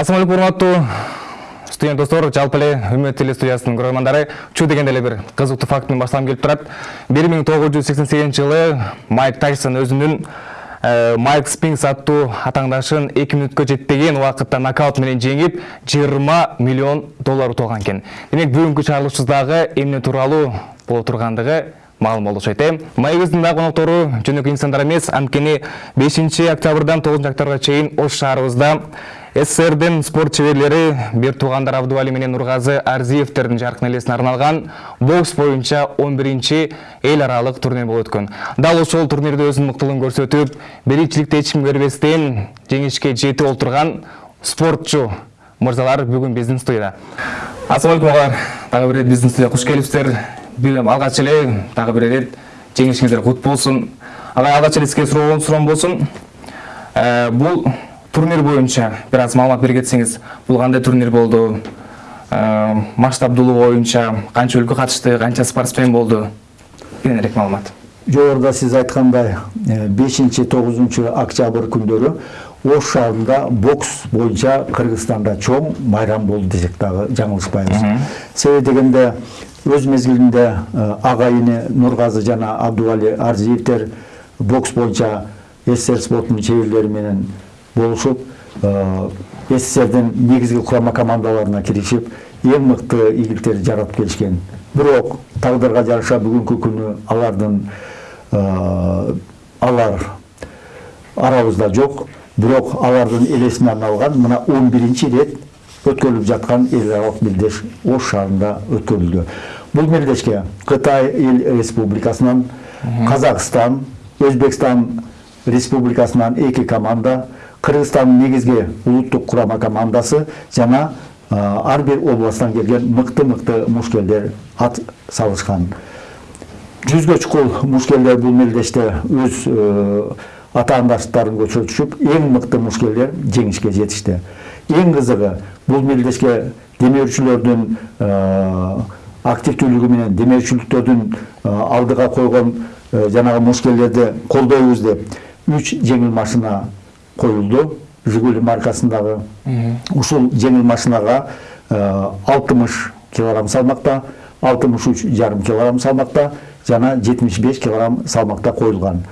ассалаумағалейкум урматтуу студент достор жалпы эле үмүт теле студиясынын көрөрмандары чу дегенде эле бир кызыктуу факт менен баштагым келип турат. бир миң тогуз жүз сексен сегизинчи жылы майк тайсон өзүнүн майк спинкс аттуу атаңдашын эки мүнөткө жетпеген убакытта нокаут менен жеңип жыйырма миллион доллар утулган экен. Демек бүгүнкү чыгарылышыбыз дагы эмне тууралуу боло тургандыгы маалым болду окшойт маегибиздин дагы коноктору жөнөкөй инсандар эмес. Анткени бешинчи октябрдан тогузунчу октябрга чейин ош шаарыбызда сссрдин спорт чеберлери бир туугандар абдубали менен нургазы арзиевтердин жаркын элесине арналган бокс боюнча он биринчи эл аралык турнир болуп өткөн. Дал ошол турнирде өзүнүн мыктылыгын көрсөтүп биринчиликте эч кимге бербестен жеңишке жетип олтурган спортчу мырзалар бүгүн биздин студияда. Ассалам алейкум агалар дагы бир ирет биздин студияга куш келипсиздер алгач эле дагы бир ирет жеңишиңиздер кут болсун. Агай алгач эле сизге суроом болсун. Бул турнир боюнча бир аз маалымат бере кетсеңиз бул кандай турнир болду? Масштабдуулугу боюнча канча өлкө катышты канча спортсмен болду? Кененирээк маалымат. Жогоруда сиз айткандай бешинчи тогузунчу октябрь күндөрү ош шаарында бокс боюнча кыргызстанда чоң майрам болду десек дагы жаңылышпайбыз себеби дегенде өз мезгилинде агайыны нургазы жана абдубали арзиевтер бокс боюнча ссср спортунун чеберлери менен болушуп сссрдин негизги курама командаларына киришип эң мыкты ийгиликтерди жаратып келишкен бирок тагдырга жараша бүгүнкү күнү алардын алар арабызда жок бирок алардын элесине арналган мына он биринчи ирет өткөрүлүп жаткан эл аралык мелдеш ош шаарында өткөрүлдү. Бул мелдешке кытай эл республикасынан казакстан өзбекстан республикасынан эки команда кыргызстандын негизги улуттук курама командасы жана ар бир областтан келген мыкты мыкты мушкелдер ат салышкан. Жүзгө чукул мушкелдер бул мелдеште өз атаандаштарын көрсөтүшүп эң мыкты мушкелдер жеңишке жетишти. Эң кызыгы бул мелдешке демеушүлөрдүн активдүүлүгү менен демеушүлүктөрдүн алдыга койгон жанагы мушкелдерди колдойбуз деп үч жеңил машина коюлду жигули маркасындагы ушул жеңил машинага алтымыш килограмм салмакта алтымыш үч жарым килограмм салмакта жана жетимиш беш килограмм салмакта коюлган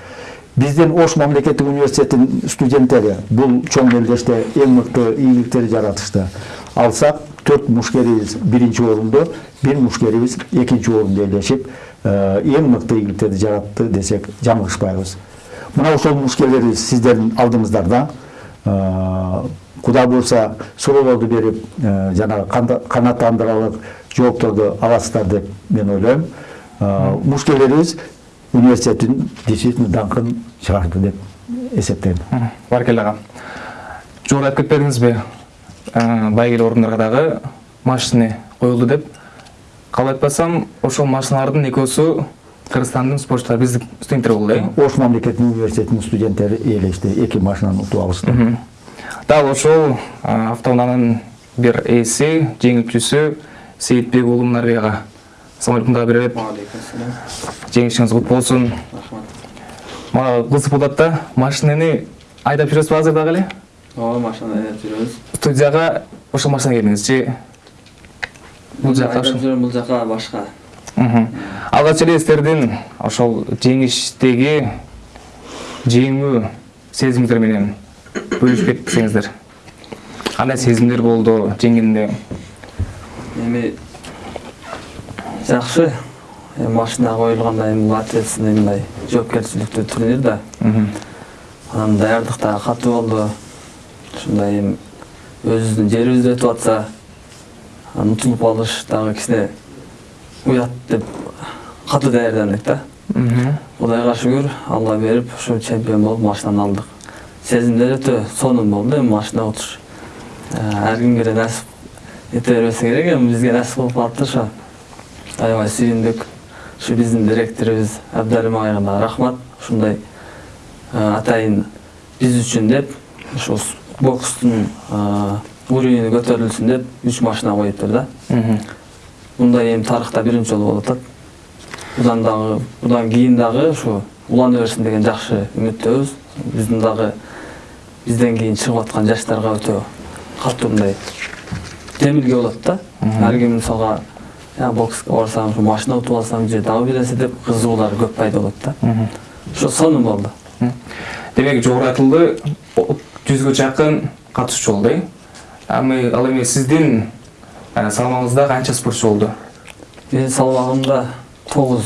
биздин ош мамлекеттик университетинин студенттери бул чоң мелдеште эң мыкты ийгиликтерди жаратышты. Алсак төрт мушкерибиз биринчи орунду бир мушкерибиз экинчи орунду ээлешип эң мыкты ийгиликтерди жаратты десек жаңылышпайбыз мына ошол мушкелерибиз сиздердин алдыңыздарда кудай буюрса суроолорду берип жанагы канааттандырарлык жоопторду аласыздар деп мен ойлойм мушкелерибиз университеттин действительно даңкын чыгарды деп эсептейм баракелде ага жогору айтып кетпедиңизби байгеле орундарга дагы машина коюлду деп кабыл айтпасам ошол машиналардын экөөсү кыргызстандын спортчулары биздин студенттер болду э ош мамлекеттик университетинин студенттери ээлешти эки машинаны утуп алышты дал ошол автоунаанын бир ээси жеңүүчүсү сейитбек уулу мунарбек ага ассалам алейкум ирет жеңишиңиз кут болсун рахмат. Мага кызык болуп атат да машинени айдап жүрөсүзбү азыр дагы эле ооба машинаны айдап жүрөбүз студияга ошол машина келдиңизчи бул жака бул жака башка алгач эле сиздердин ошол жеңиштеги жеңүү сезимиңиздер менен бөлүшүп кетсеңиздер кандай сезимдер болду жеңгенде? Эми эми машина эми бул ответственный мындай жоопкерчиликтүү турнир да анан даярдык дагы катуу болду ушундай эми өзүбүздүн жерибизде өтүп атса анан утулуп калыш дагы кичине уят деп катуу даярдандык да кудайга шүгүр алла берип ушу чемпион болуп машинаны алдык сезимдер өтө сонун болду эми машина утуш ар кимге эле насип эте бербесе керек эми бизге насип кылып калыптыр ошо аябай сүйүндүк ушу биздин директорубуз абдалим агайга дагы рахмат. Ушундай атайын биз үчүн деп ушу бокстун уровени көтөрүлсүн деп үч машина коюптур да. Мындай эми тарыхта биринчи жолу болуп атат будан дагы будан кийин дагы ушу улана берсин деген жакшы үмүттөбүз биздин дагы бизден кийин чыгып аткан жаштарга өтө катуу мындай жемилге болот да. Ар ким мисалга я бокска барсам машина утуп алсам же дагы бир нерсе деп кызыгуулар көп пайда болот да ошо сонун болду демек жогору айтылды о- жүзгө жакын катышуучу болду э ал эми сиздин салмагыңызда канча спортчу болду менин салмагымда тогуз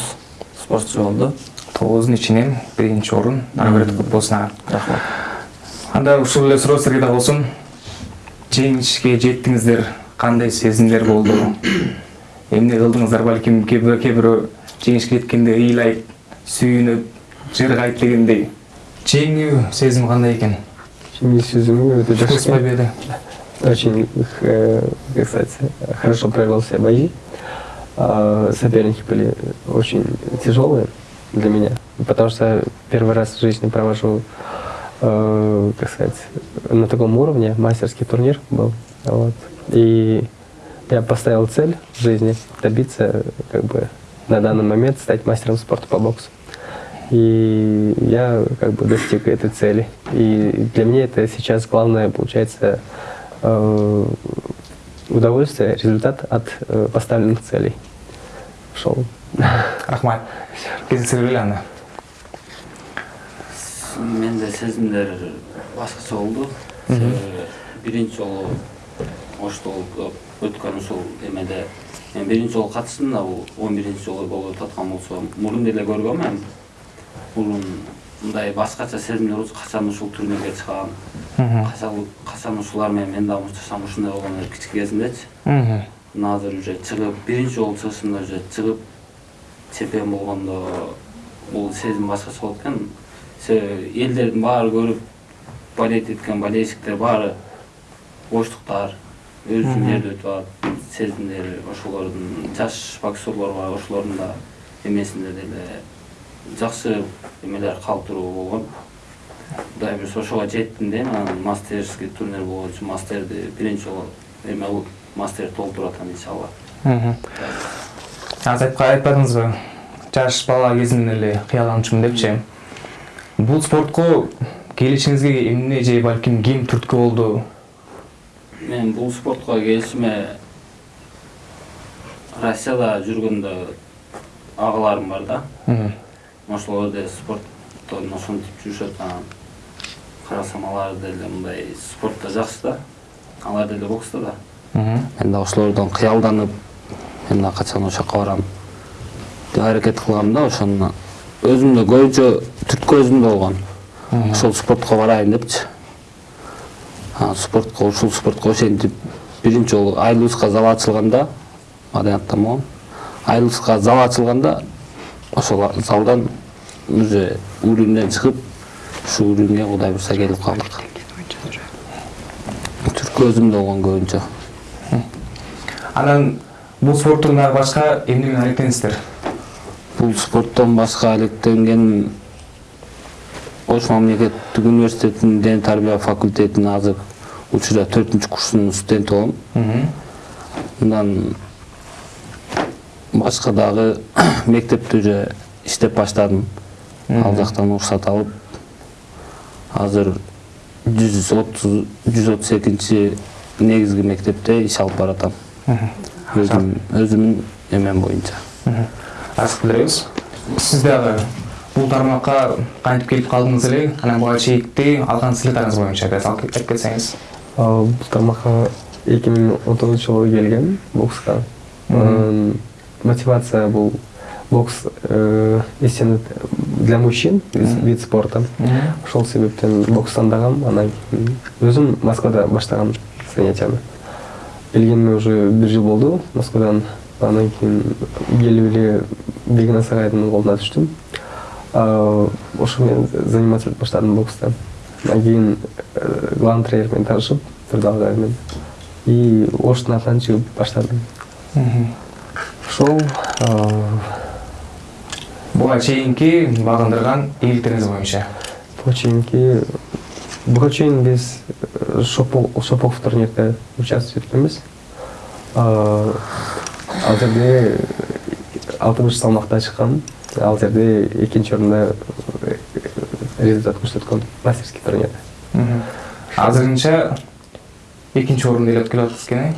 спортчу болду тогуздун ичинен биринчи орун берет кут болсун ага рахмат анда ушул эле суроо силерге да болсун жеңишке жеттиңиздер кандай сезимдер болду эмне кылдыңыздар балким кээ бирөө жеңишке жеткенде ыйлайт сүйүнүп жыргайт дегендей жеңүү сезими кандай экен Семьи сезимі өте жақсы кырсызбай берди Очень, э, как сказать, хорошо провел все бои. А, Соперники были очень тяжелые для меня, потому что первый раз в жизни провожу, э, как сказать, на таком уровне, мастерский турнир был. Вот. И я поставил цель в жизни добиться, как бы, на данный момент стать мастером спорта по боксу. И я как бы достиг этой цели. И для меня это сейчас главное, получается, э, удовольствие, результат от э, поставленных целей. Шел. рахмат анда менде сезимдер башкача болду себеби биринчи жолу ошто өткөн ушул эмеде мен биринчи жолу катыштым да бул он биринчи жолу болуп аткан болсо мурун деле көргөнмүн мурун мындай башкача сезимдер болчу качан ушул турнирге чыгам качан ушулар менен мен дагы мушташам ушундай болгон эле кичине кезимдечи мына азыр уже чыгып биринчи жолу чыгышымда уже чыгып чемпион болгондо бул сезим башкача болот экен себеби элдердин баары көрүп болеть эткен болельщиктер баары боштуктар өзүнүн жерде өтүп атат сезимдери ошолордун жаш боксерлор бар ошолордун да эмесинде деле жакшы эмелер калтыруу болгон. Кудай буюрса ошого жеттим дейм анан мастерский турнир болчу мастерди биринчи жолу эме кылып мастер толтуруп атам иншалла. Азыр айтпа- айтпадыңызбы жаш бала кезимден эле кыялданчумун депчи. Бул спортко келишиңизге эмне же балким ким түрткү болду мен бул спортко келишиме россияда жүргөндө агаларым бар да. Ошолор деле спорттон ошентип жүрүшөт анан карасам алар деле мындай спортто жакшы да. Алар деле бокста да. Мен да ошолордон кыялданып мен да качан ошол жака барам деп аракет кылгам да ошону өзүмдө көбүнчө түрткү өзүмдө болгон. Ошол спортко барайын депчи спортко ушул спортко ошентип биринчи жолу айлыбызга зал ачылганда айлыбызга зал ачылганда ошол залдан уже уровньден чыгып ушул уровньге кудай буюрса келип калдык. Түрткү өзүмдө болгон көбүнчө. Анан бул спорттон дагы башка эмне менен алектенесиздер бул спорттон башка алектенгеним ош мамлекеттик университетинин дене тарбия факультетинин азыр учурда төртүнчү курсунун студенти болом мындан башка дагы мектепте уже иштеп баштадым ал жактан уруксат алып азыр жүз отуз жүз отуз экинчи негизги мектепте иш алып баратам өзүм өзүмдүн эмем боюнча ачык билебиз сиз дагы бул тармакка кантип келип калдыңыз эле анан буга чейинки алган сыйлыктарыңыз боюнча бир айтып Ал бұл тармаққа 2019 жылы келген боксқа. Мотивация бұл бокс естен для мужчин вид, спорта. Ошол себептен бокс тандагам, анан кийин өзүм Москвада баштагам занятияны. Келгениме уже бир жыл болду Москвадан. Анан кийин келип эле Бегина Сагайдын колуна түштүм. А, Ошо менен заниматься этип баштадым бокста. Анан кийин э, главный тренермен таанышып, Турдал агаймен. И Оштун атынан чыгып баштадым. Ошол а, буга чейинки багындырган ийгиликтериңиз боюнча буга чейинки буга чейин биз э, шопок шопок турнирде участвовать эткенбиз. А, Ал жерде алтымыш салмакта чыккан. Ал жерде экинчи орунда э, результат көрсөткөн мастерский турнирде. азырынча экинчи орунду ээлеп келип атасыз экен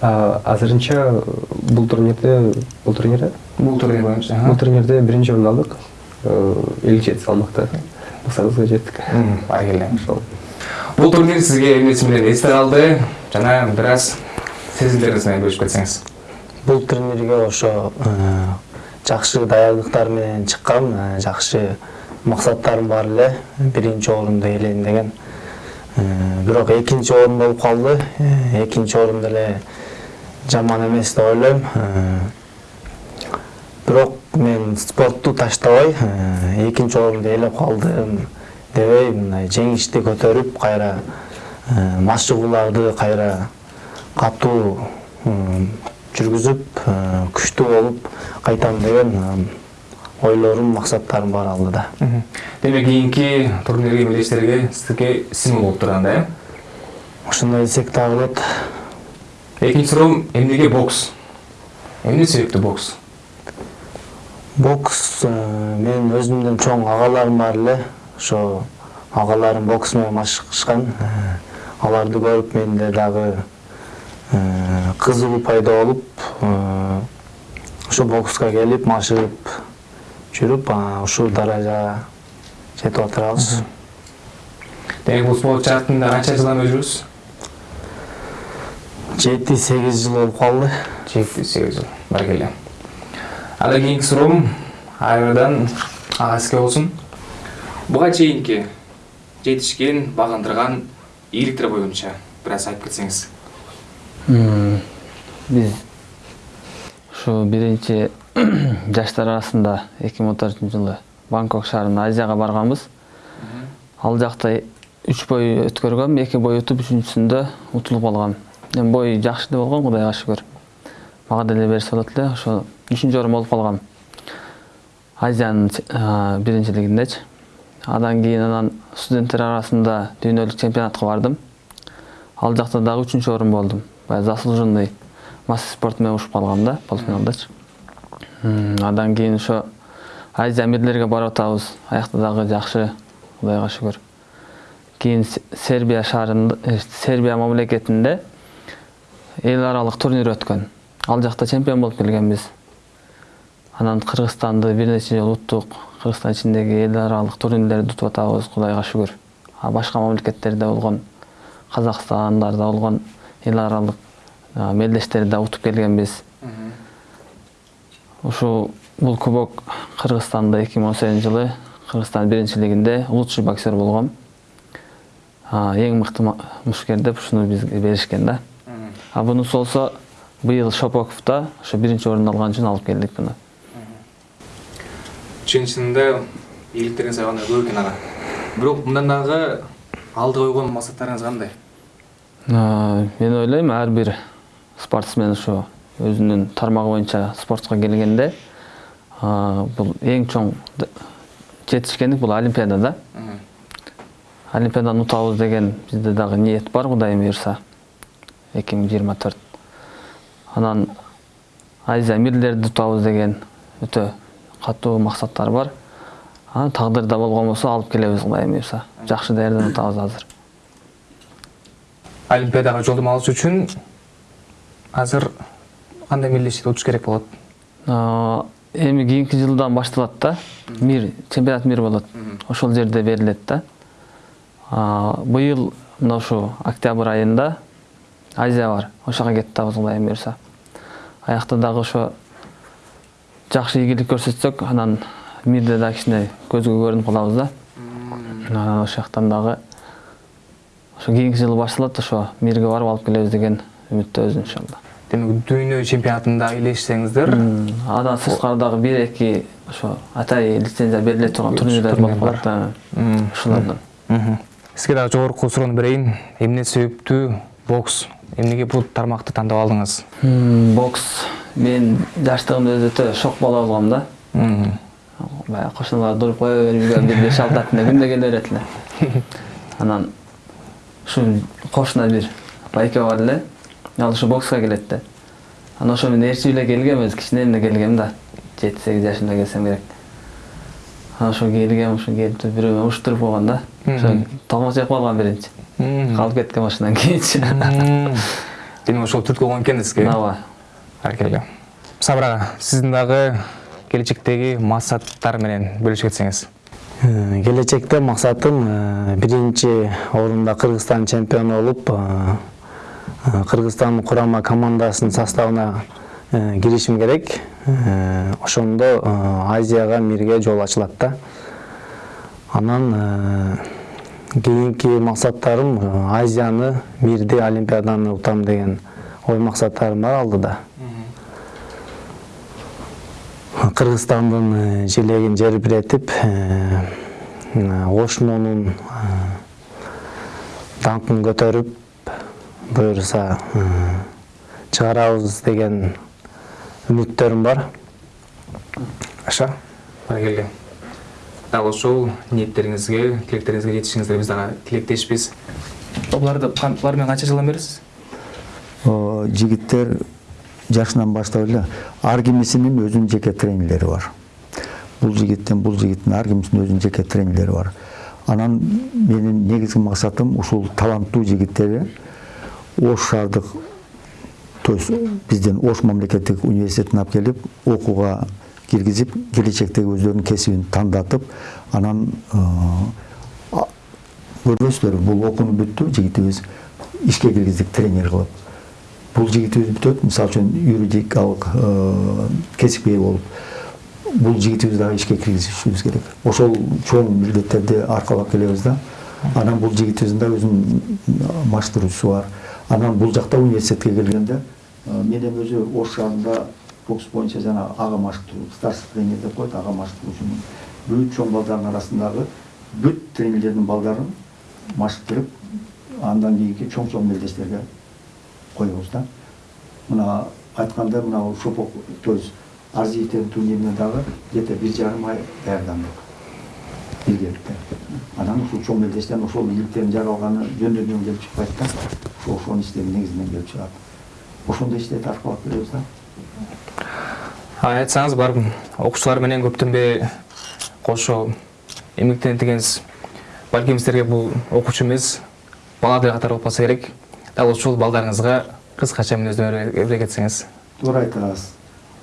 А, азырынча бул турнирде бул турнирде бул турнир боюнча бул турнирде биринчи орун алдык элүү жети салмакта максатыбызга жеттик баракелде ошол бул турнир сизге эмнеси менен эсте калды жана бир аз сезимдериңиз менен бөлүшүп кетсеңиз бул турнирге ошо жакшы даярдыктар менен чыккам э, жакшы максаттарым бар эле биринчи орунду ээлейин деген. Э, бирок экинчи орун болуп калды экинчи орун деле жаман эмес деп ойлойм бирок мен спортту таштабай экинчи орунду ээлеп калдым дебей мындай жеңишти көтөрүп кайра машыгууларды кайра катуу м, жүргүзүп э, күчтүү болуп кайтам деген э, ойлорум максаттарым бар алдыда. Демек кийинки турнирге мелдештерге сизге стимул болуп турган да э ошондой десек дагы болот экинчи суроом эмнеге бокс. Эмне себептүү бокс? Бокс э, менин өзүмдүн чоң агаларым бар эле ошо агаларым бокс менен машыкышкан аларды көрүп менде дагы кызыгуу пайда болуп ошо бокска келип машыгып жүрүп анан ушул даражага жетип атырабыз демек бул спорт жаатында канча жылдан бери жүрүсүз жети сегиз жыл болуп калды жети сегиз жыл баракелде анда кийинки суроом айрадан ага сизге болсун буга чейинки жетишкен багындырган ийгиликтер боюнча бир аз айтып кетсеңиз Биз ушу биринчи жаштар арасында эки миң он төртүнчү жылы бангкок шаарына азияга барганбыз ал жакта үч бой өткөргөм эки бой утуп үчүнчүсүндө утулуп калгам эми бой жакшы эле болгон кудайга шүгүр мага деле берсе болот эле ошо үчүнчү орун болуп калгам азиянын биринчилигиндечи андан кийин анан студенттер арасында дүйнөлүк чемпионатка бардым ал жакта дагы үчүнчү орун болдум заслуженный масса спорт менен угушуп калгам да полуфиналдачы М, андан кийин ошо азия мирлерге барып атабыз аякта дагы жакшы кудайга шүгүр кийин сербия шаарында э, сербия мамлекетинде эл аралык турнир өткөн ал жакта чемпион болуп келгенбиз анан кыргызстанды бир нече жолу уттук кыргызстан ичиндеги эл аралык турнирлерди утуп атабыз кудайга шүгүр а башка мамлекеттерде болгон казакстандарда болгон эл аралык мелдештерди да утуп келгенбиз. Ушул бул кубок кыргызстанда эки миң он сегизинчи жылы кыргызстан биринчилигинде лучший боксер болгом эң мыкты мушкер деп ушуну бизге беришкен да. А бунусу болсо быйыл шопоковдо ошо биринчи орун алган үчүн алып келдик буну. Чын чынында ийгиликтериңиз аябай көп экен ага? Бирок мындан дагы алдыга койгон максаттарыңыз кандай мен ойлойм ар бир спортсмен ушу өзүнүн тармагы боюнча спортко келгенде а, бул эң чоң жетишкендик бул олимпиада да олимпиаданы утабыз деген бизде дагы ниет бар кудайым буюрса эки миң жыйырма төрт анан азия мирлерди утабыз деген өтө катуу максаттар бар анан тагдырда болгон болсо алып келебиз кудайым буюрса жакшы даярданып атабыз азыр олимпиадага жолдомо алыш үчүн азыр кандай мелдештерди утуш керек болот А, эми кийинки жылдан башталат да мир чемпионат мир болот ошол жерде берилет да быйыл мына ушу октябрь айында азия бар ошого кетип атабыз кудайым буюрса аякта дагы ошо жакшы ийгилик көрсөтсөк анан мирде дагы кичине көзгө көрүнүп калабыз да анан ошол жактан дагы ошо кийинки жылы башталат ошо мирге барып алып келебиз деген үмүттөбүз иншалла демек дүйнө чемпионатында ээлешсеңиздер М, андан сырткары дагы бир эки ошо атай лицензия бериле турган турнирлер болуп калат да ушулардан сизге дагы жогорку суроону берейин. Эмне себептүү? Бокс. Эмнеге бул тармакты тандап алдыңыз? Бокс. Мен жаштыгымда өзү өтө шок боло болгом да. Баягы кошуналар туруп кое берип үйгө бир беш алты атында күндө келе берет эле. Анан ушу кошуна бир байке бар эле ал ушу бокска келет да. Анан ошо мен ээрчип эле келгем өзү кичинемде келгем да. Жети сегиз жашымда келсем керек. Анан ошо келгем келип туруп бирөө менен уруштуруп койгон да. Ошо томос жакып алган биринчи. Калып кеткен ошондон кийинчи. Демек ошол түрткү болгон экенсизге ооба аркеле сабыр ага сиздин дагы келечектеги максаттар менен бөлүшүп кетсеңиз. Э, келечекте максатым биринчи орунда кыргызстан чемпиону болуп кыргызстан курама командасынын составына киришим керек ошондо азияга мирге жол ачылат да анан кийинки максаттарым азияны мирди олимпиаданы утам деген ой максаттарым бар алдыда кыргызстандын э, желегин жербиретип э, э, ошмонун даңкын көтөрүп буюрса чыгарабыз деген үмүттөрүм бар. Аша. Аркеле дал ошол ниеттериңизге тилектериңизге жетишиңизге биз дагы тилектешпиз буларды булар менен канча жылдан берисиз жигиттер жашынан баштап эле ар кимисинин өзүнүн жеке тренерлери бар бул жигиттин бул жигиттин ар кимисинин өзүнүн жеке тренерлери бар анан менин негизги максатым ушул таланттуу жигиттерди ош шаардык то есть биздин ош мамлекеттик университетине алып келип окууга киргизип келечектеги өздөрүнүн кесибин тандатып анан э, а- көрбөйсүздөр бул окууну бүттү жигитибиз ишке киргиздик тренер кылып бул жигитибиз мисалы үчүн юридикалык э, кесипке ээ болуп бул жигитибизди дагы ишке киргизишибиз керек. Ошол чоң милдеттерди аркалап келебиз да. Анан бул жигитибиздин да өзүнүн маштыруусу бар. Анан бул жакта университетке келгенде э, мен эми өзү ош шаарында бокс боюнча жана ага маштыруу старший тренер деп коет ага маштыруучумун бүт чоң балдардын арасындагы бүт тренерлердин балдарын маштырып андан кийинки чоң чоң мелдештерге коебуз да мына айтканда мына шопок то есть арзиевдин турнирине дагы где то бир жарым ай даярдандык биргеликте анан ушул чоң ошол ийгиликтердин жаралганы жөн келип чыкпайт да ошо ошонун иштери негизинен келип чыгат ошондой иштерди аркалап келебиз да. Айтсаңыз барып окуучулар менен көптөнбөй кошо эмгектенет экенсиз балким сиздерге бул окуучу эмес баладай катары болуп калса керек. Дал ушул балдарыңызга кыскача мүнөздөмө бере кетсеңиз туура айтасыз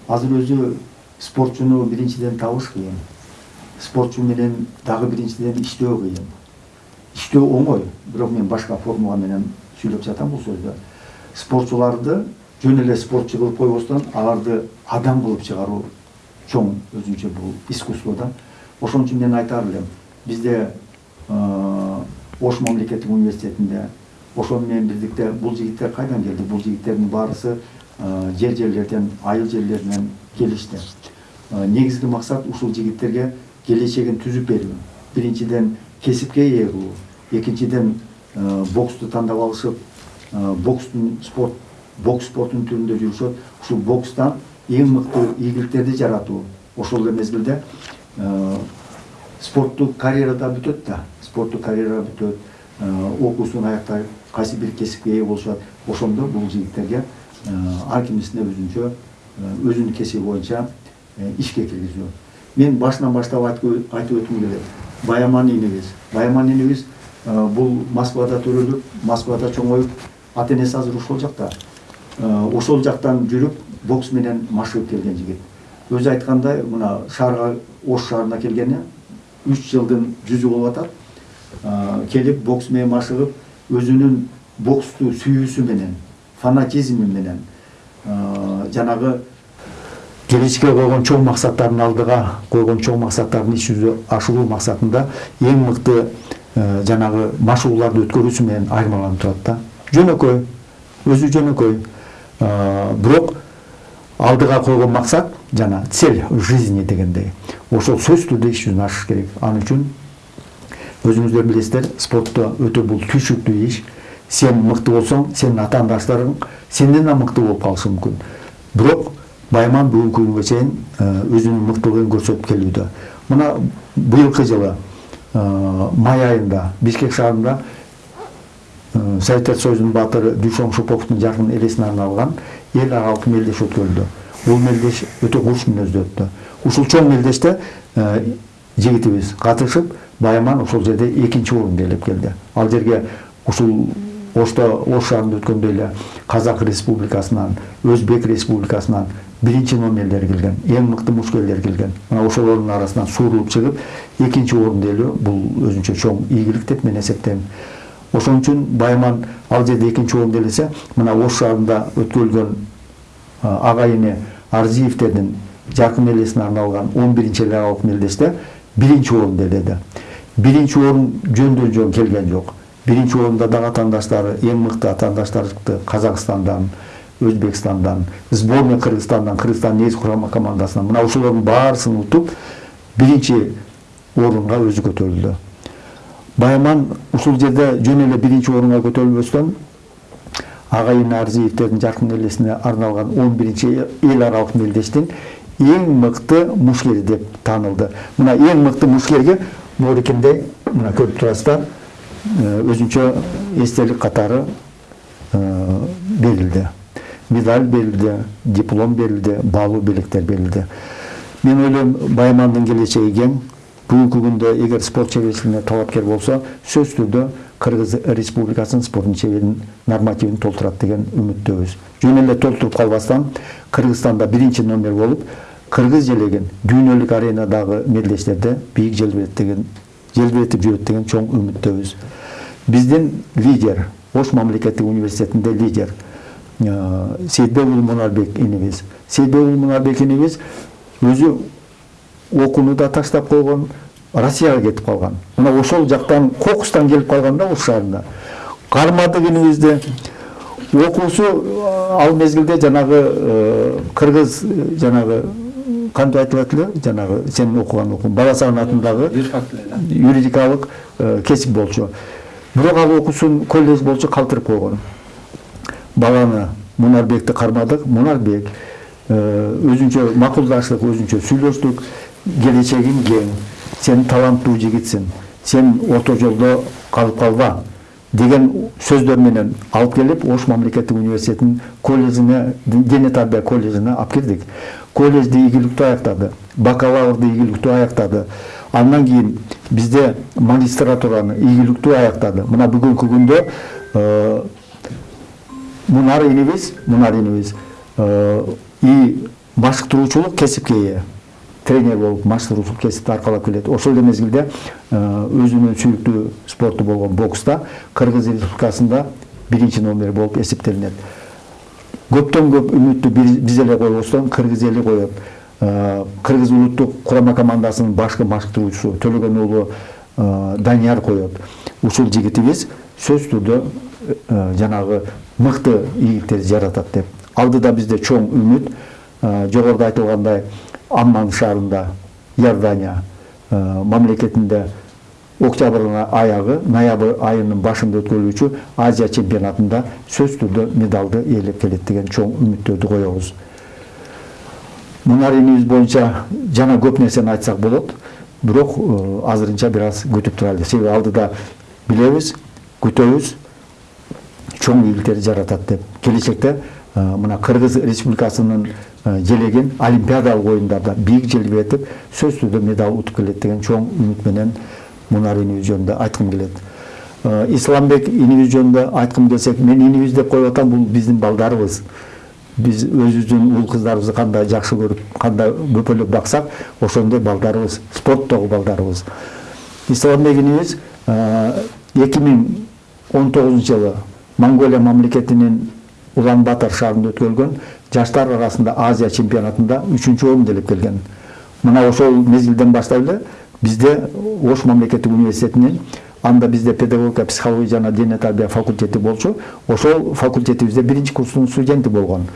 азыр өзү спортчуну биринчиден табыш кыйын спортчу менен дагы биринчиден иштөө кыйын иштөө оңой бирок мен башка формула менен сүйлөп жатам бул сөздү спортчуларды жөн эле спортчу кылып койбостон аларды адам кылып чыгаруу чоң өзүнчө бул искусство да ошон үчүн мен айтар элем бизде ош мамлекеттик университетинде ошол менен бирдикте бул жигиттер кайдан келди? Бул жигиттердин баарысы жер жерлерден айыл жерлеринен келишти. Негизги максат ушул жигиттерге келечегин түзүп берүү. Биринчиден кесипке ээ кылуу экинчиден боксту тандап алышып бокстун спорт бокс спортунун түрүндө жүрүшөт. Ушул бокстан эң мыкты ийгиликтерди жаратуу. Ошол эле мезгилде спорттук карьера да бүтөт да. Спорттук карьера бүтөт окуусун аяктайт кайсы бир кесипке ээ болушат ошондо бул жигиттерге ар кимисине өзүнчө өзүнүн кесиби боюнча ишке киргизүү мен башынан баштап айтып өткүм келет баяман инибиз баяман инибиз бул москвада төрөлүп москвада чоңоюп ата энеси азыр ошол жакта ошол жактан жүрүп бокс менен машыгып келген жигит өзү айткандай мына шаарга ош шаарына келгени үч жылдын жүзү болуп атат келип бокс менен машыгып өзүнүн боксту сүйүүсү менен фанатизми менен жанагы келечекке койгон чоң максаттардын алдыга койгон чоң максаттардын иш жүзү ашыруу максатында эң мыкты жанагы машыгууларды өткөрүүсү менен айырмаланып турат да жөнөкөй өзү жөнөкөй бирок алдыга койгон максат жана цель жизни дегендей. Ошол сөзсүз түрдө иш жүзүнө ашыш керек. Ал үчүн өзүңүздөр билесиздер спортто өтө бул түйшүктүү иш сен мыкты болсоң сенин атаандаштарың сенден да мыкты болуп калышы мүмкүн бирок байман бүгүнкү күнгө чейин э, өзүнүн мыктылыгын көрсөтүп келүүдө мына быйылкы жылы э, май айында бишкек шаарында Э, советтер союзунун баатыры дүйшөн шоповдун жаркын элесине арналган эл аралык мелдеш өткөрүлдү бул мелдеш өтө куш мүнөздүү өттү ушул чоң мелдеште жигитибиз катышып байаман ошол жерде экинчи орунду ээлеп келди ал жерге ушул ошто ош шаарында өткөндө эле казак республикасынан өзбек республикасынан биринчи номерлер келген эң мыкты мушкерлер келген. Мына ошолордун арасынан суурулуп чыгып экинчи орунду ээлөө бул өзүнчө чоң ийгилик деп мен эсептейм ошон үчүн байаман ал жерде экинчи орунду ээлесе мына ош шаарында өткөрүлгөн агайыны арзиевтердин жаркын мелдесине арналган он биринчи лигалык мелдеште биринчи орунду ээледи биринчи орун жөндөн жөн келген жок биринчи орунда дагы атаандаштары эң мыкты атаандаштар чыкты казакстандан өзбекстандан сборная кыргызстандан кыргызстан негизги курама командасынан мына ошолордун баарысын утуп биринчи орунга өзү көтөрүлдү байаман ушул жерде жөн эле биринчи орунга көтөрүлбөстөн агайын арзиевтердин жаркын элесине арналган он биринчи эл аралык мелдештин эң мыкты мушкери деп таанылды мына эң мыкты мушкерге моорекемдей мына көрүп турасыздар өзүнчө эстелик катары берилди медаль берилди диплом берилди баалуу белектер берилди мен ойлойм байамандын келечеги кең бүгүнкү күндө эгер спорт чеберчилигине талапкер болсо сөзсүз түрдө кыргыз республикасынын спорттун чеберин нормативин толтурат деген үмүттөбүз жөн эле толтуруп калбастан кыргызстанда биринчи номер болуп кыргыз желегин дүйнөлүк аренадагы мелдештерде бийик желбирет деген желбиретип жүрөт деген чоң үмүттөбүз. Биздин лидер ош мамлекеттик университетинде лидер сейитбек уулу мунарбек инибиз сейитбек мунарбек инибиз өзү окууну да таштап койгон россияга кетип калган. Мына ошол жактан кокустан келип калган да ош шаарына кармадык инибизди окуусу ал мезгилде жанагы кыргыз жанагы кантип айтылат эле жанагы сенин окуган окуң бала сагынатындагы юридикалык кесип болчу бирок ал окуусун колледж боюнча калтырып койгон баланы мунарбекти кармадык мунарбек өзүнчө макулдаштык өзүнчө сүйлөштүк келечегиң кең. Сен таланттуу жигитсиң сен орто жолдо калып калба деген сөздөр менен алып келип ош мамлекеттик университетинин колледжине дене тарбия колледжине алып кирдик колледжди ийгиликтүү аяктады бакалаврды ийгиликтүү аяктады андан кийин бизде магистратураны ийгиликтүү аяктады мына бүгүнкү күндө мунар инибиз мунар инибиз и машыктыруучулук кесипке ээ тренер болуп машыктыруучулук кесипти аркалап келет. Ошол эле мезгилде өзүнүн сүйүктүү спорту болгон бокста кыргыз республикасында биринчи номер болуп эсептелинет. Көптөн көп үмүттү биз эле койбостон кыргыз эли коет кыргыз улуттук курама командасынын башкы машыктыруучусу төлөгөн уулу данияр коет ушул жигитибиз сөзсүз түрдө жанагы мыкты ийгиликтерди жаратат деп. Алдыда бизде чоң үмүт жогоруда айтылгандай амман шаарында иордания мамлекетинде октябрдын аягы ноябрь айынын башында өткөрүлүүчү азия чемпионатында сөзсүз түрдө медалды ээлеп келет деген чоң үмүттөрдү коебуз мунар инибиз боюнча жана көп нерсени айтсак болот бирок азырынча бир аз күтүп турайлы себеби алдыда билебиз күтөбүз чоң ийгиликтерди жаратат деп келечекте мына кыргыз республикасынын желегин олимпиадалык оюндарда бийик желбиретип сөзсүз түрдө медаль утуп келет деген чоң үмүт менен мунар инибиз жөнүндө айткым келет исламбек инибиз жөнүндө айткым келсек мен инибиз деп коюп атам бул биздин балдарыбыз биз өзүбүздүн уул кыздарыбызды кандай жакшы көрүп кандай бөпөлөп баксак ошондой балдарыбыз спорттогу балдарыбыз исламбек инибиз эки миң он тогузунчу жылы монголия мамлекетинин улан батор шаарында өткөрүлгөн жаштар арасында азия чемпионатында үчүнчү орунду ээлеп келген мына ошол мезгилден баштап эле бизде ош мамлекеттик университетинин анда бизде педагогика психология жана дене тарбия факультети болчу ошол факультетибизде биринчи курстун студенти болгон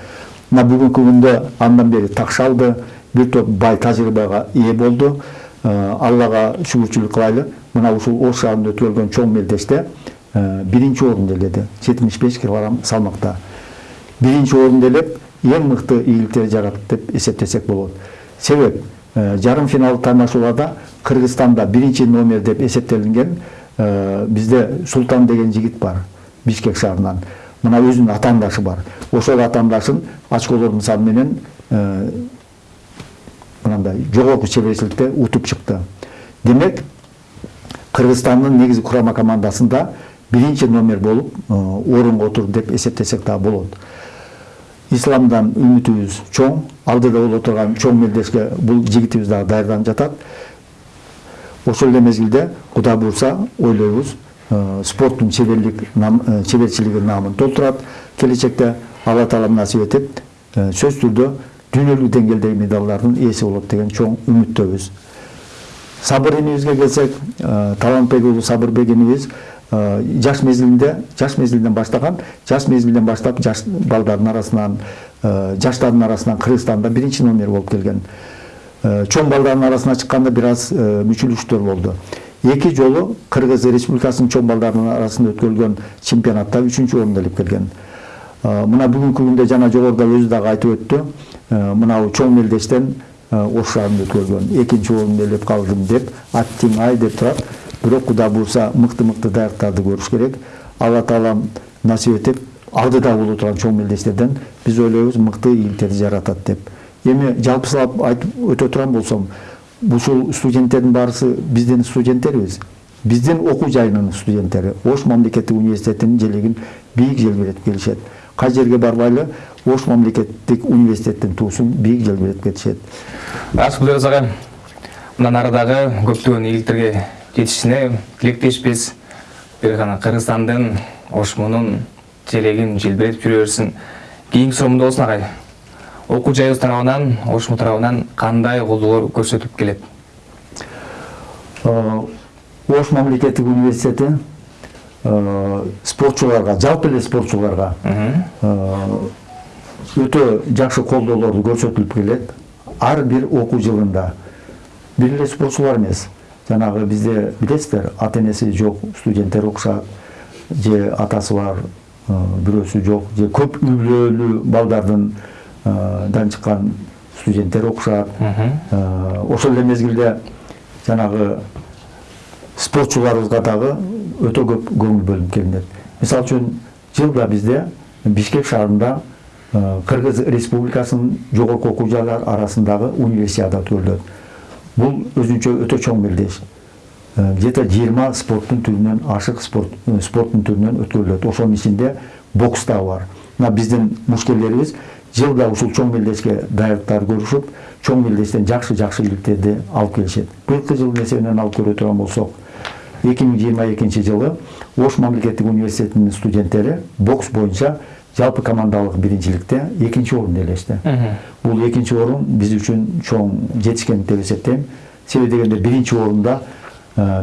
мына бүгүнкү күндө андан бери такшалды бир топ бай тажрыйбага ээ болду аллага шүгүрчүлүк кылайлы мына ушул ош шаарында өткөрүлгөн чоң мелдеште биринчи орунду ээледи жетимиш беш килограмм салмакта биринчи орунду ээлеп эң мыкты ийгиликтерди жаратты деп эсептесек болот себеп жарым финалдык таймашууларда кыргызстанда биринчи номер деп эсептелинген бизде султан деген жигит бар бишкек шаарынан мына өзүнүн атаандашы бар ошол атаандашын очколордун саны менен мынандай жогорку чеберчиликте утуп чыкты демек кыргызстандын негизи курама командасында биринчи номер болуп орунга отурду деп эсептесек дагы болот исламдан үмүтүбүз чоң алдыда боло турган чоң мелдешке бул жигитибиз дагы даярданып жатат ошол эле мезгилде кудай буюрса ойлойбуз спорттун чеберлик чеберчилиги наамын толтурат келечекте алла таалам насип этип сөзсүз түрдө дүйнөлүк деңгээлдеги медалдардын ээси болот деген чоң үмүттөбүз сабыр инибизге келсек талантбек уулу сабырбек инибиз жаш мезгилинде жаш мезгилинен баштаган жаш мезгилден баштап жаш балдардын арасынан жаштардын арасынан кыргызстанда биринчи номер болуп келген чоң балдардын арасына чыкканда бир аз мүчүлүштөр болду эки жолу кыргыз республикасынын чоң балдардын арасында өткөрүлгөн чемпионатта үчүнчү орунду ээлеп келген мына бүгүнкү күндө жана жогоруда өзү дагы айтып өттү мынау чоң мелдештен ош шаарында өткөрүлгөн экинчи орунду ээлеп калдым деп аттиң ай деп турат бирок кудай буюрса мыкты мыкты даярдыктарды көрүш керек алла таалам насип этип алдыда боло турган чоң мелдештерден биз ойлойбуз мыкты ийгиликтерди жаратат деп эми жалпысылап айтып өтө турган болсом ушул студенттердин баарысы биздин студенттербиз биздин окуу жайынын студенттери ош мамлекеттик университетинин желегин бийик желбиретип келишет кай жерге барбайлы ош мамлекеттик университеттин туусун бийик желбиретип кетишет булербиз агай мындан ары дагы көптөгөн ийгиликтерге жетишине тилектешпиз бир гана кыргызстандын ошмунун желегин желбиретип жүрө берсин кийинки суроо мындай болсун агай окуу жайыбыз тарабынан ошму тарабынан кандай колдоолор көрсөтүлүп келет? Ош мамлекеттик университети спортчуларга жалпы эле спортчуларга өтө жакшы колдоолорду көрсөтүлүп келет. Ар бир окуу жылында. Бир эле спортчулар эмес. Жанагы бизде билесиздер ата энеси жок студенттер окушат же атасы бар бирөөсү жок же көп үй бүлөлүү балдардын дан чыккан студенттер окушат ошол эле мезгилде жанагы спортчуларыбызга дагы өтө көп көңүл бөлүнүп келинет. Мисалы үчүн жылда бизде бишкек шаарында кыргыз республикасынын жогорку окуу жайлары арасындагы универсиада өткөрүлөт бул өзүнчө өтө чоң мелдеш где то жыйырма спорттун түрүнөн ашык спорттун түрүнөн өткөрүлөт ошонун ичинде бокс дагы бар. Мына биздин мушкерлерибиз жылда ушул чоң мелдешке даярдыктарды көрүшүп чоң мелдештен жакшы жакшы ийгиликтерди алып келишет быйылкы жылдын эсебинен алып көрө турган болсок эки миң жыйырма экинчи жылы ош мамлекеттик университетинин студенттери бокс боюнча жалпы командалык биринчиликте экинчи орунду ээлешти бул экинчи орун биз үчүн чоң жетишкендик деп эсептейм себеби дегенде биринчи орунда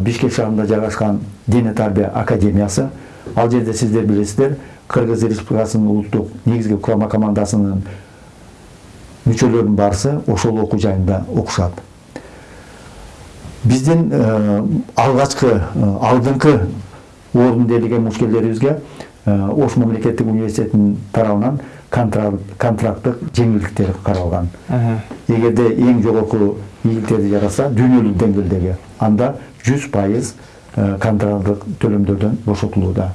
бишкек шаарында жайгашкан дене тарбия академиясы. Ал жерде сиздер билесиздер кыргыз республикасынын улуттук негизги курама командасынын мүчөлөрүнүн баарысы ошол окуу жайында окушат. Биздин алгачкы алдыңкы орунду ээлеген мушкерлерибизге ош мамлекеттик университетинин тарабынан контракттык жеңилдиктер каралган. Эгерде эң жогорку ийгиликтерди жаратса дүйнөлүк деңгээлдеги анда жүз пайыз контракттык төлөмдөрдөн бошотулууда.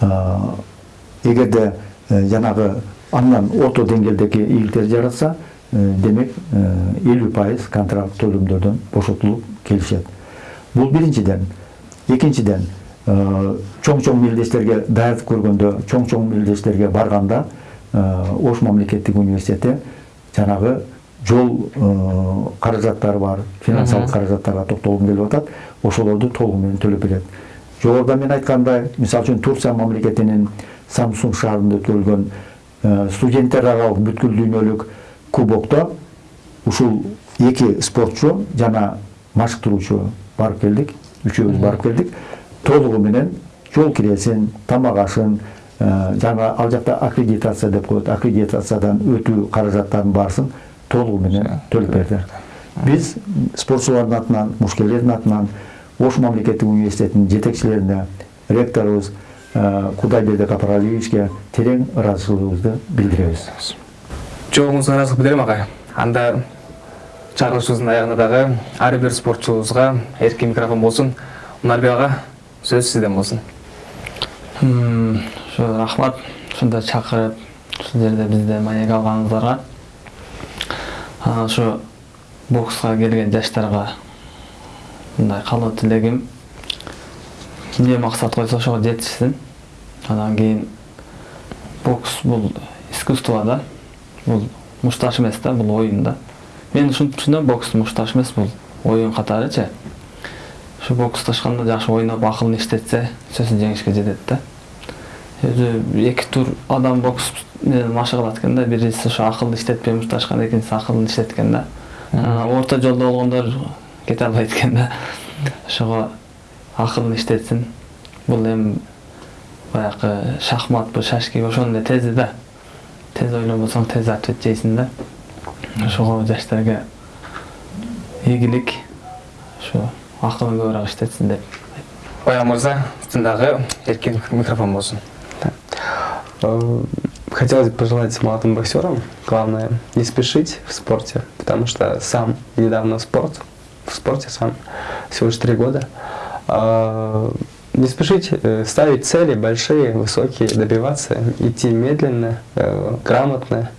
Эгерде жанагы андан орто деңгээлдеги ийгиликтерди жаратса демек элүү пайыз контракт төлөмдөрдөн бошотулуп келишет бул биринчиден экинчиден чоң чоң мелдештерге даярдык көргөндө чоң чоң мелдештерге барганда ош мамлекеттик университети жанагы жол каражаттары бар финансылык каражаттарга токтолгум келип атат ошолорду толугу менен төлөп берет жогоруда мен айткандай мисалы үчүн турция мамлекетинин самсун шаарында өткөрүлгөн студенттер аралык бүткүл дүйнөлүк кубокто ушул эки спортчу жана машыктыруучу барып келдик үчөөбүз барып келдик. Толугу менен жол киресин тамак ашын жана ал жакта аккредитация деп коет аккредитациядан өтүү каражаттарынын баарысын толугу менен төлөп берди. биз спортчулардын атынан мушкерлердин атынан ош мамлекеттик университетинин жетекчилерине ректорубуз кудайбердик апаралиевичке терең ыраазычылыгыбызды билдиребиз жоогуңузга ыраазычылык билдирем агай анда чыгарылышыбыздын аягында дагы ар бир спортчубузга эркин микрофон болсун мунарбек ага сөз сизден болсун ушу рахмат. Ушундай чакырып ушул жерде бизди маек алганыңыздарга ушу бокска келген жаштарга мындай калуу тилегим эмне максат койсо ошого жетишсин анан кийин бокс бул искусство да. Бул мушташ эмес да бул оюн да. Мен ушинтип түшүнөм бокс мушташ эмес бул оюн катарычы ушу боксташканда жакшы ойноп акылын иштетсе сөзсүз жеңишке жетет да. Өзү эки тур адам бокс менен машык кылат экен да биринчиси ошо акылды иштетпей мушташкан экинчиси акылын иштеткен да. Орто жолдо болгондор кете албайт экен да ошого акылын иштетсин бул эми баягы шахматпы шашки ошондой эле тези да. Тез ойлонбосоң тез ответ жейсиң да. Ошого жаштарга ийгилик ушу акылын көбүрөөк иштетсин деп баян мырза дагы эркин микрофон болсун Э, Хотелось бы пожелать молодым боксерам, главное, не спешить в спорте, потому что сам недавно в спорт, в спорте сам всего лишь три года. А, Не спешить э, ставить цели большие, высокие, добиваться, идти медленно, э, грамотно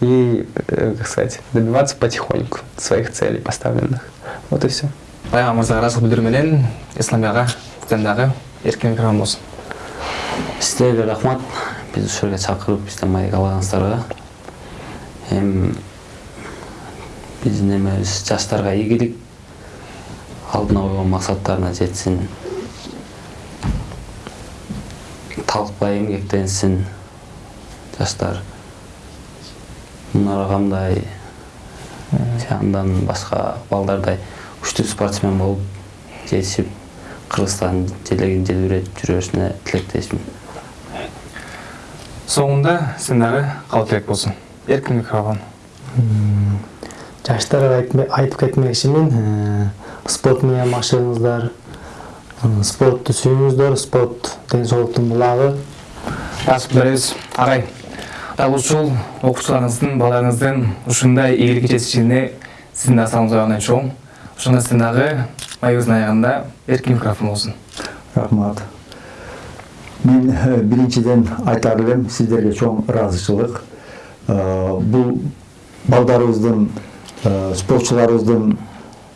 и, э, как сказать, добиваться потихоньку своих целей поставленных. Вот и все. баян мырзага ыраазычылык билдирүү менен исламбек ага сизден дагы эркин микрофон болсун сіздерге рахмат біз ушул жерге чакырып бизден маек алганыңыздарга эми биздин эмебиз жаштарга ийгилик алдына койгон максаттарына жетсин талкпай эмгектенсин жаштар мунара камдай же андан башка балдардай күчтүү спортсмен болуп жетишип кыргызстан желегин желбиретип жүрө беришине тилектешмин соңунда сиздин дагы кабыл керек болсун эркин микрофон жаштарга айтып кетмекчимин спорт менен машыгыңыздар спортты сүйүңүздөр спорт ден соолуктун булагы жазып беребиз агай дал ушул окуучуларыңыздын балдарыңыздын ушундай ийгиликке жетишине сиздин дагы салымыңыз аябай чоң ошондо сиздин дагы маегибиздин аягында эркин микрофон болсун рахмат. Мен э, биринчиден айтар элем сиздерге чоң ыраазычылык Э, бул балдарыбыздын э, спортчуларыбыздын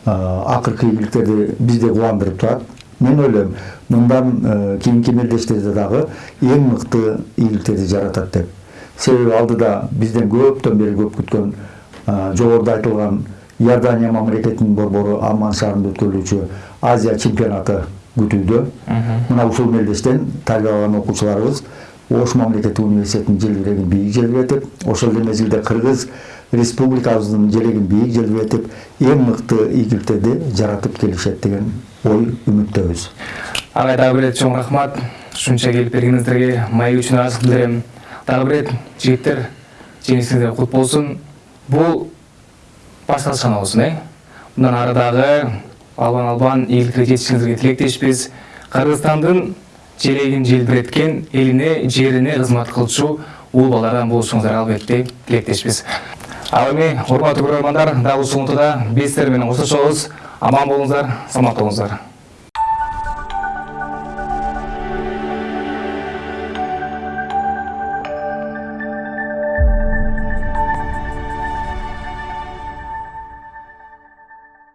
акыркы ийгиликтерди бизди кубандырып турат мен ойлойм мындан кийинки мелдештерде дагы эң мыкты ийгиликтерди жаратат деп себеби алдыда бизден көптөн бери көп күткөн жогоруда айтылган иордания мамлекетинин борбору амман шаарында өткөрүлүүчү азия чемпионаты күтүүдө мына ушул мелдештен тарбия алган окуучуларыбыз ош мамлекеттик университетинин желбирегин бийик желбиретип ошол эле мезгилде кыргыз республикабыздын желегин бийик желбиретип эң мыкты ийгиликтерди жаратып келишет деген ой үмүттөбүз агай дагы бир ирет чоң рахмат. Ушунча келип бергениңиздерге маек үчүн ыраазычылык билдирем дагы бир ирет жигиттер жеңишиңиздер кут болсун бул башталыш гана болсун э? Мындан ары дагы албан албан ийгиликтерге жетишиңиздерге тилектешпиз кыргызстандын желегин желбиреткен элине жерине кызмат кылчу уул балдардан болушуңуздарга албетте тилектешпиз ал эми урматтуу көрөрмандар дал ушул унутуда биз сиздер аман болуңуздар саламат болуңуздар